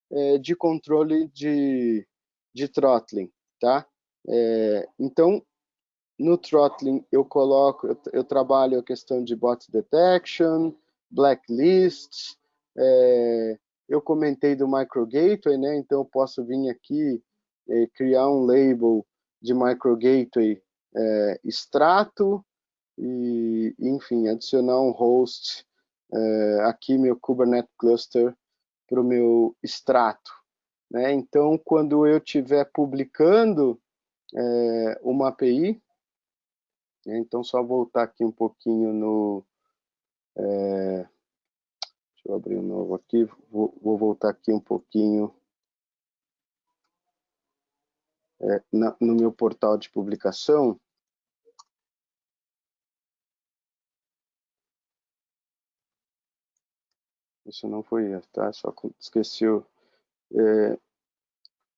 é, de controle de, de throttling, tá? É, então, no throttling, eu coloco, eu, eu, trabalho a questão de bot detection, blacklists, é, eu comentei do micro gateway, né? Então, eu posso vir aqui é, criar um label de micro gateway é, extrato, e, enfim, adicionar um host é, aqui, meu Kubernetes Cluster, para o meu extrato. Né? Então, quando eu estiver publicando é, uma API, né? então só voltar aqui um pouquinho no... É, deixa eu abrir um novo aqui, vou, vou voltar aqui um pouquinho é, na, no meu portal de publicação, Isso não foi tá? Só esqueci. O, é,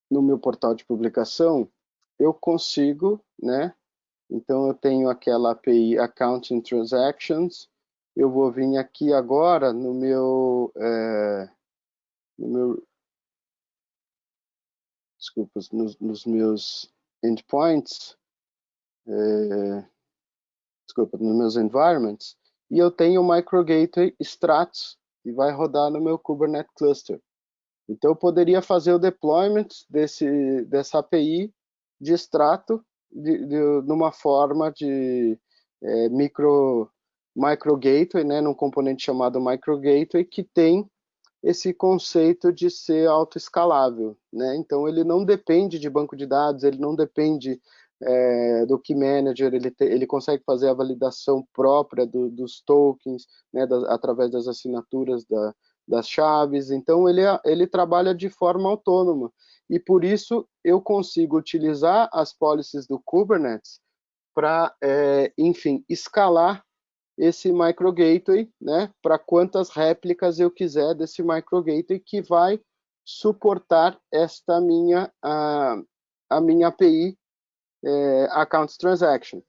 no meu portal de publicação, eu consigo, né? Então, eu tenho aquela API Accounting Transactions. Eu vou vir aqui agora no meu, é, no meu desculpa, nos, nos meus endpoints, é, desculpa, nos meus environments, e eu tenho o Micro Gateway Stratus e vai rodar no meu Kubernetes Cluster. Então, eu poderia fazer o deployment desse, dessa API de extrato de, de, numa forma de é, micro, micro gateway, né, num componente chamado micro gateway, que tem esse conceito de ser autoescalável. Né? Então, ele não depende de banco de dados, ele não depende é, do Key Manager, ele, te, ele consegue fazer a validação própria do, dos tokens, né, através das assinaturas da, das chaves, então ele, ele trabalha de forma autônoma, e por isso eu consigo utilizar as policies do Kubernetes para, é, enfim, escalar esse micro gateway, né, para quantas réplicas eu quiser desse micro gateway que vai suportar esta minha a, a minha API é, account transaction,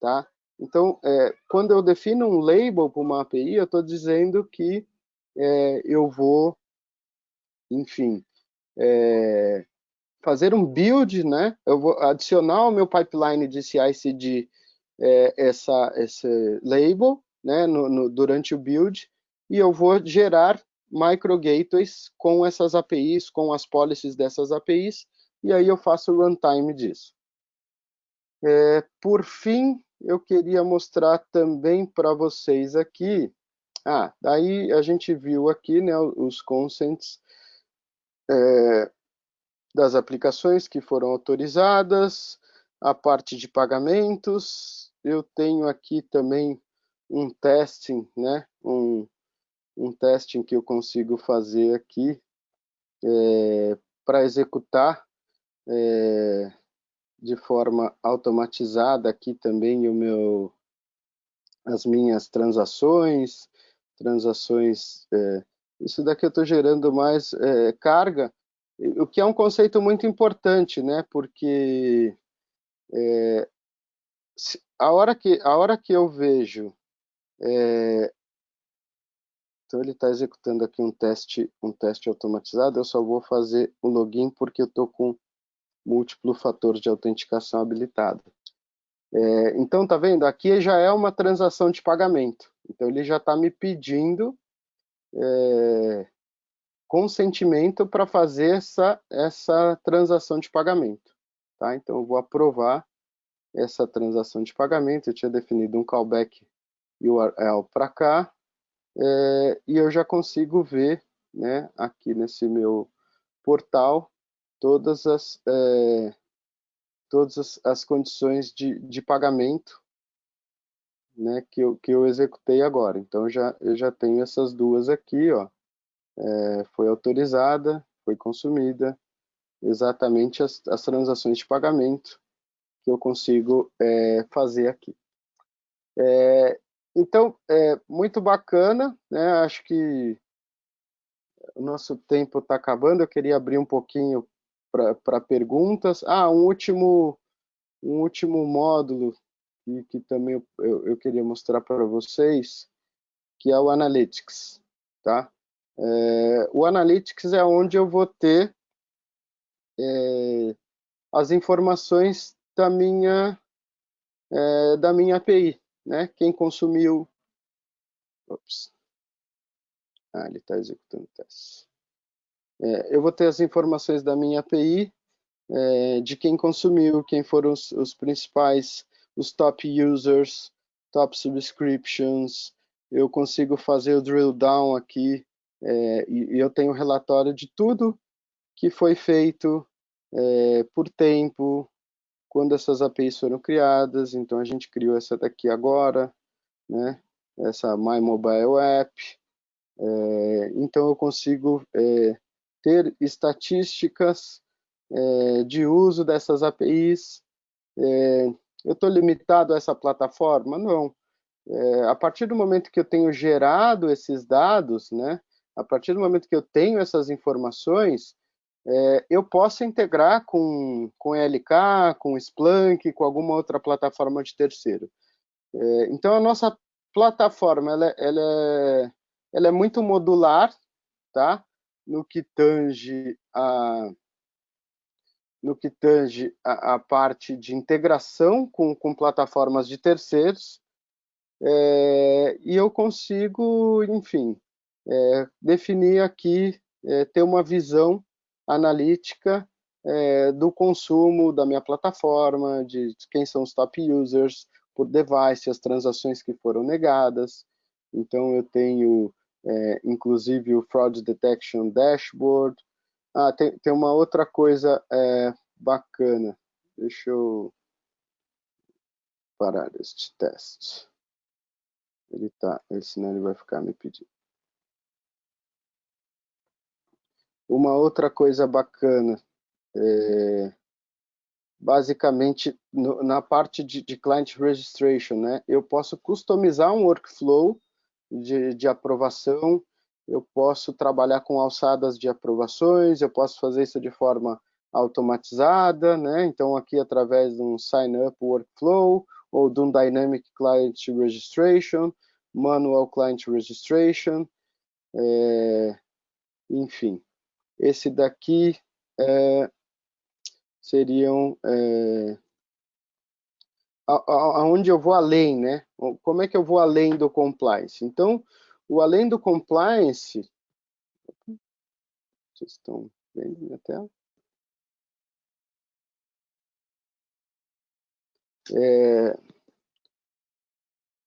tá? Então, é, quando eu defino um label para uma API, eu estou dizendo que é, eu vou, enfim, é, fazer um build, né? Eu vou adicionar ao meu pipeline de CI/CD é, essa esse label, né? No, no, durante o build e eu vou gerar micro gateways com essas APIs, com as policies dessas APIs e aí eu faço o runtime disso. É, por fim, eu queria mostrar também para vocês aqui, ah, daí a gente viu aqui né, os consents é, das aplicações que foram autorizadas, a parte de pagamentos, eu tenho aqui também um testing, né, um, um testing que eu consigo fazer aqui é, para executar é, de forma automatizada aqui também o meu, as minhas transações, transações, é, isso daqui eu estou gerando mais é, carga, o que é um conceito muito importante, né? Porque é, a hora que a hora que eu vejo, é, então ele está executando aqui um teste um teste automatizado, eu só vou fazer o login porque eu estou com múltiplo fator de autenticação habilitado. É, então, tá vendo? Aqui já é uma transação de pagamento. Então, ele já está me pedindo é, consentimento para fazer essa, essa transação de pagamento. Tá? Então, eu vou aprovar essa transação de pagamento. Eu tinha definido um callback URL para cá. É, e eu já consigo ver né, aqui nesse meu portal todas as, é, todas as, condições de, de pagamento né, que, eu, que eu executei agora. Então, já, eu já tenho essas duas aqui, ó. É, foi autorizada, foi consumida, exatamente as, as transações de pagamento que eu consigo é, fazer aqui. É, então, é muito bacana, né? Acho que o nosso tempo está acabando, eu queria abrir um pouquinho para perguntas. Ah, um último, um último módulo que, que também eu, eu, queria mostrar para vocês, que é o Analytics, tá? É, o Analytics é onde eu vou ter é, as informações da minha, é, da minha API, né? Quem consumiu... Ops. Ah, ele está executando o teste. É, eu vou ter as informações da minha API, é, de quem consumiu, quem foram os, os, principais, os top users, top subscriptions, eu consigo fazer o drill down aqui, é, e, e, eu tenho relatório de tudo que foi feito é, por tempo, quando essas APIs foram criadas, então a gente criou essa daqui agora, né? essa My Mobile App, é, então eu consigo é, ter estatísticas é, de uso dessas APIs. É, eu estou limitado a essa plataforma? Não. É, a partir do momento que eu tenho gerado esses dados, né, a partir do momento que eu tenho essas informações, é, eu posso integrar com, com LK, com Splunk, com alguma outra plataforma de terceiro. É, então, a nossa plataforma ela, ela, é, ela é muito modular, tá? no que tange a no que tange a, a parte de integração com, com plataformas de terceiros, é, e eu consigo, enfim, é, definir aqui, é, ter uma visão analítica é, do consumo da minha plataforma, de quem são os top users por device, as transações que foram negadas. Então, eu tenho é, inclusive o Fraud Detection Dashboard. Ah, tem, tem uma outra coisa é, bacana. Deixa eu parar este teste. Ele tá, senão ele vai ficar me pedindo. Uma outra coisa bacana, é, basicamente no, na parte de, de client registration, né? Eu posso customizar um workflow de, de aprovação, eu posso trabalhar com alçadas de aprovações, eu posso fazer isso de forma automatizada, né? Então aqui através de um sign up workflow ou de um dynamic client registration, manual client registration, é, enfim, esse daqui é, seriam é, aonde eu vou além, né? Como é que eu vou além do compliance? Então, o além do compliance, vocês estão vendo minha tela? É,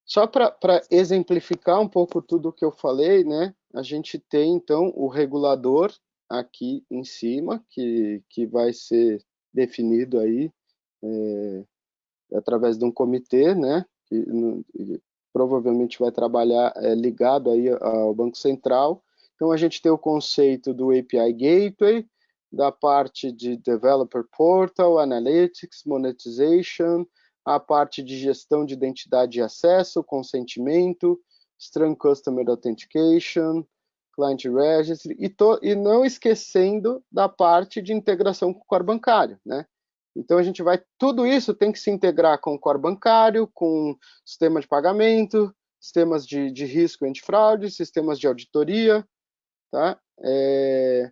só para exemplificar um pouco tudo que eu falei, né? A gente tem então o regulador aqui em cima que, que vai ser definido aí é, através de um comitê, né, que provavelmente vai trabalhar é, ligado aí ao Banco Central. Então, a gente tem o conceito do API Gateway, da parte de Developer Portal, Analytics, Monetization, a parte de gestão de identidade e acesso, consentimento, Strong Customer Authentication, Client Registry, e, to, e não esquecendo da parte de integração com o core bancário, né? Então, a gente vai, tudo isso tem que se integrar com o core bancário, com sistema de pagamento, sistemas de, de risco antifraude, sistemas de auditoria, tá? É,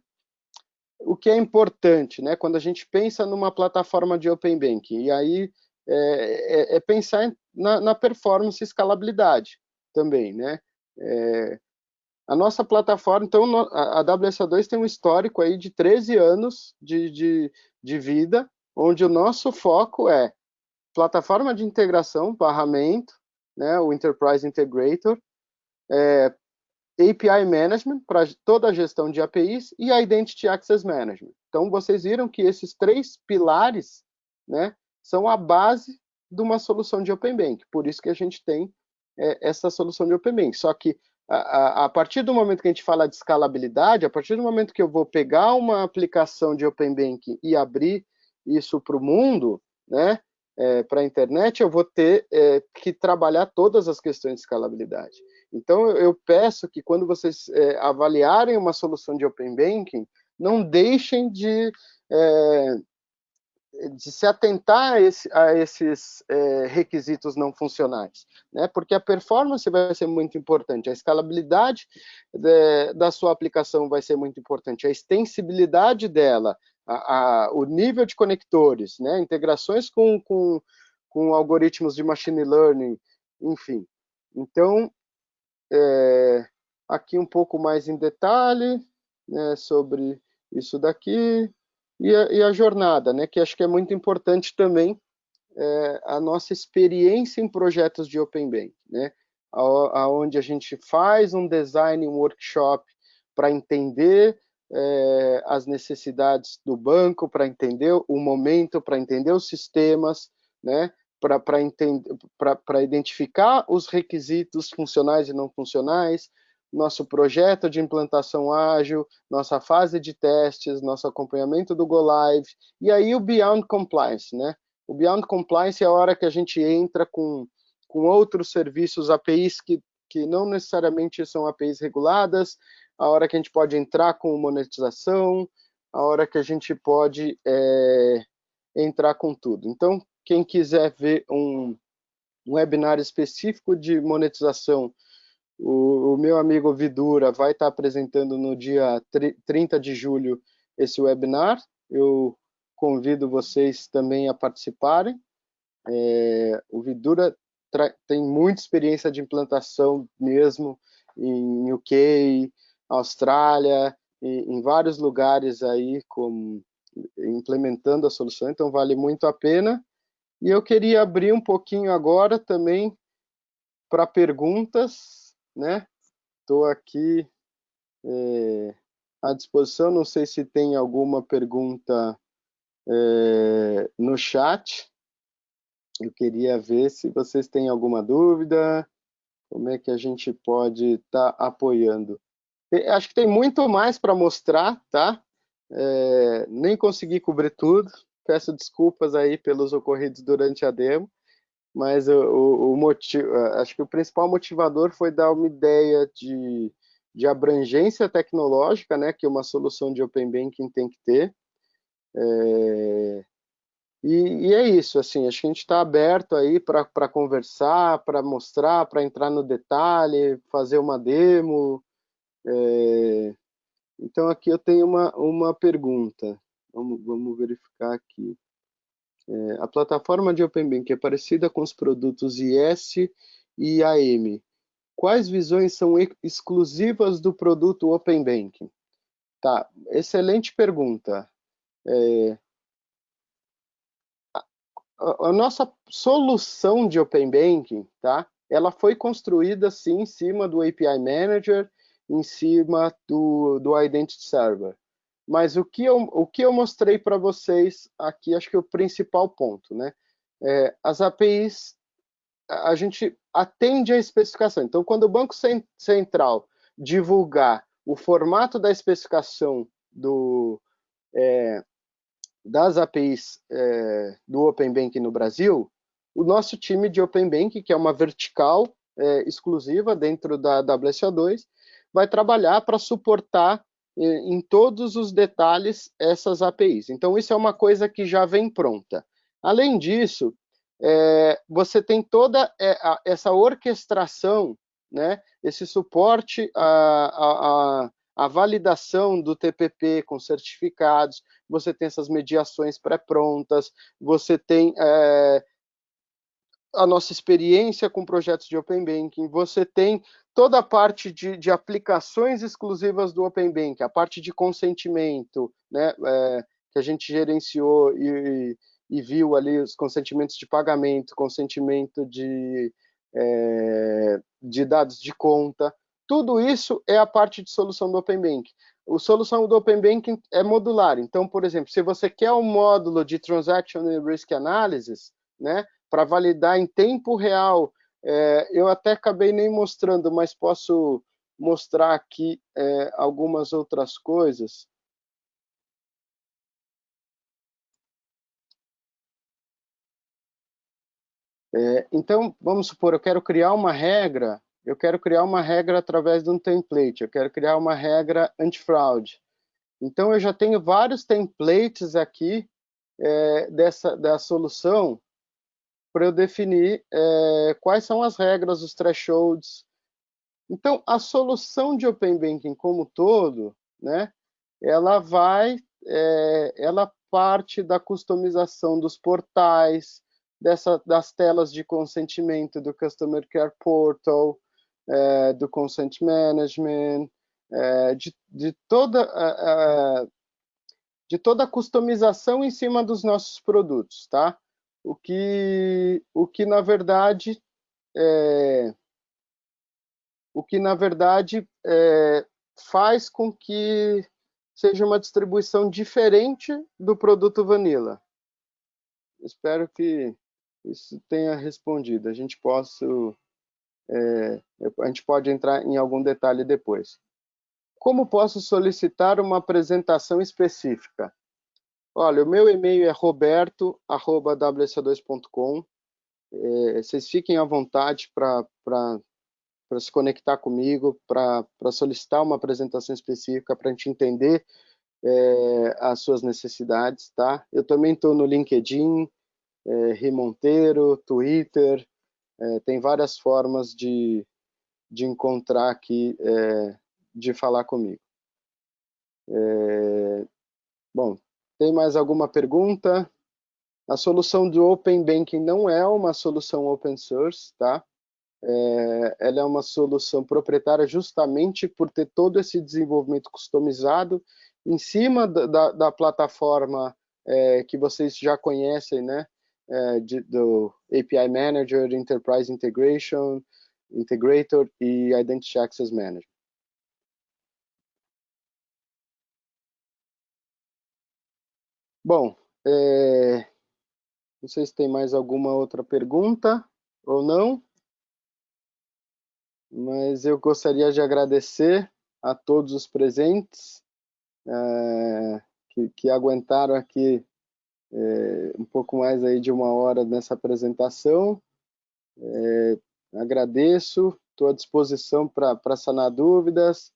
o que é importante, né? Quando a gente pensa numa plataforma de Open Banking, e aí é, é, é pensar na, na, performance e escalabilidade também, né? É, a nossa plataforma, então, a WSA2 tem um histórico aí de 13 anos de, de, de vida, onde o nosso foco é plataforma de integração, barramento, né, o Enterprise Integrator, é, API Management, para toda a gestão de APIs, e Identity Access Management. Então, vocês viram que esses três pilares né, são a base de uma solução de Open Bank. Por isso que a gente tem é, essa solução de Open Bank. Só que a, partir do momento que a gente fala de escalabilidade, a partir do momento que eu vou pegar uma aplicação de Open Bank e abrir isso para o mundo, né, é, para a internet, eu vou ter é, que trabalhar todas as questões de escalabilidade. Então, eu peço que quando vocês é, avaliarem uma solução de Open Banking, não deixem de, é, de se atentar a, esse, a esses é, requisitos não funcionais, né? porque a performance vai ser muito importante, a escalabilidade de, da sua aplicação vai ser muito importante, a extensibilidade dela, a, a, o nível de conectores, né? integrações com, com, com algoritmos de machine learning, enfim. Então, é, aqui um pouco mais em detalhe né, sobre isso daqui, e a, e a, jornada, né, que acho que é muito importante também é, a nossa experiência em projetos de Open Bank, né, aonde a gente faz um design, um workshop para entender é, as necessidades do banco, para entender o momento, para entender os sistemas, né, para identificar os requisitos funcionais e não funcionais, nosso projeto de implantação ágil, nossa fase de testes, nosso acompanhamento do Go Live, e aí o Beyond Compliance, né? O Beyond Compliance é a hora que a gente entra com, com outros serviços, APIs que, que não necessariamente são APIs reguladas, a hora que a gente pode entrar com monetização, a hora que a gente pode é, entrar com tudo. Então, quem quiser ver um, um webinar específico de monetização o, o, meu amigo Vidura vai estar apresentando no dia 30 de julho esse webinar. Eu convido vocês também a participarem. É, o Vidura tem muita experiência de implantação mesmo em UK, Austrália, em, em vários lugares aí como implementando a solução, então vale muito a pena. E eu queria abrir um pouquinho agora também para perguntas né? Estou aqui é, à disposição, não sei se tem alguma pergunta é, no chat. Eu queria ver se vocês têm alguma dúvida, como é que a gente pode estar tá apoiando. Acho que tem muito mais para mostrar, tá? É, nem consegui cobrir tudo, peço desculpas aí pelos ocorridos durante a demo, mas o, o, o motivo, acho que o principal motivador foi dar uma ideia de, de abrangência tecnológica, né, que uma solução de Open Banking tem que ter. É, e, e, é isso, assim, acho que a gente está aberto aí para conversar, para mostrar, para entrar no detalhe, fazer uma demo. É, então, aqui eu tenho uma, uma pergunta. Vamos, vamos verificar aqui. É, a plataforma de Open Bank é parecida com os produtos IS e AM. Quais visões são exclusivas do produto Open Banking? Tá, excelente pergunta. É, a, nossa solução de Open Banking, tá? Ela foi construída sim em cima do API Manager, em cima do, do Identity Server. Mas o que eu, o que eu mostrei para vocês aqui, acho que é o principal ponto, né? É, as APIs, a gente atende à especificação. Então, quando o Banco Central divulgar o formato da especificação do, é, das APIs é, do Open Bank no Brasil, o nosso time de Open Bank, que é uma vertical é, exclusiva dentro da WSO2, vai trabalhar para suportar em todos os detalhes essas APIs. Então, isso é uma coisa que já vem pronta. Além disso, é, você tem toda é, essa orquestração, né, esse suporte à, à, à, validação do TPP com certificados, você tem essas mediações pré-prontas, você tem é, a nossa experiência com projetos de Open Banking, você tem toda a parte de, de aplicações exclusivas do Open Banking, a parte de consentimento, né, é, que a gente gerenciou e, e, viu ali os consentimentos de pagamento, consentimento de, é, de dados de conta, tudo isso é a parte de solução do Open Banking. A solução do Open Banking é modular. Então, por exemplo, se você quer um módulo de Transaction Risk Analysis, né, para validar em tempo real. É, eu até acabei nem mostrando, mas posso mostrar aqui é, algumas outras coisas. É, então, vamos supor, eu quero criar uma regra, eu quero criar uma regra através de um template, eu quero criar uma regra antifraude. Então, eu já tenho vários templates aqui é, dessa da solução para eu definir é, quais são as regras, os thresholds. Então, a solução de Open Banking como todo, né, ela vai, é, ela parte da customização dos portais, dessa, das telas de consentimento do Customer Care Portal, é, do Consent Management, é, de, de, toda a, de toda a customização em cima dos nossos produtos, tá? O que, o que na verdade é, o que na verdade é, faz com que seja uma distribuição diferente do produto Vanilla. Espero que isso tenha respondido. A gente possa é, a gente pode entrar em algum detalhe depois. Como posso solicitar uma apresentação específica? Olha, o meu e-mail é roberto.wsa2.com. É, vocês fiquem à vontade para se conectar comigo, para solicitar uma apresentação específica, para a gente entender é, as suas necessidades, tá? Eu também estou no LinkedIn, é, Rimonteiro, Twitter, é, tem várias formas de, de encontrar aqui, é, de falar comigo. É, bom, tem mais alguma pergunta? A solução do Open Banking não é uma solução open source, tá? É, ela é uma solução proprietária justamente por ter todo esse desenvolvimento customizado em cima da, da, da plataforma é, que vocês já conhecem, né? É, de, do API Manager, Enterprise Integration, Integrator e Identity Access Manager. Bom, é... não sei se tem mais alguma outra pergunta ou não, mas eu gostaria de agradecer a todos os presentes é... que, que, aguentaram aqui é, um pouco mais aí de uma hora nessa apresentação. É, agradeço, estou à disposição para sanar dúvidas,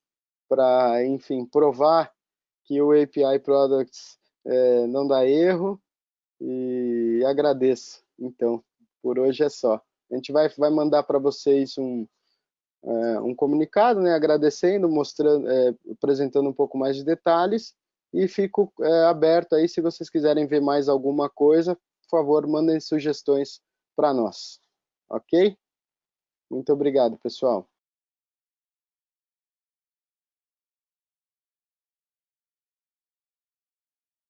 para, enfim, provar que o API Products é, não dá erro e agradeço. Então, por hoje é só. A gente vai, vai mandar para vocês um, é, um comunicado, né, agradecendo, mostrando, é, apresentando um pouco mais de detalhes e fico é, aberto aí se vocês quiserem ver mais alguma coisa, por favor, mandem sugestões para nós, ok? Muito obrigado, pessoal.